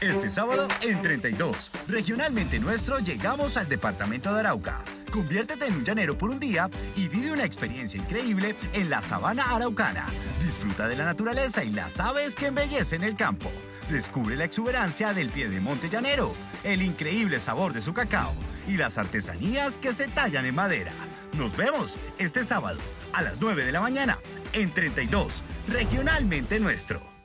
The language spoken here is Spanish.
Este sábado en 32, regionalmente nuestro, llegamos al departamento de Arauca. Conviértete en un llanero por un día y vive una experiencia increíble en la sabana araucana. Disfruta de la naturaleza y las aves que embellecen el campo. Descubre la exuberancia del pie de monte llanero, el increíble sabor de su cacao y las artesanías que se tallan en madera. Nos vemos este sábado a las 9 de la mañana en 32, regionalmente nuestro.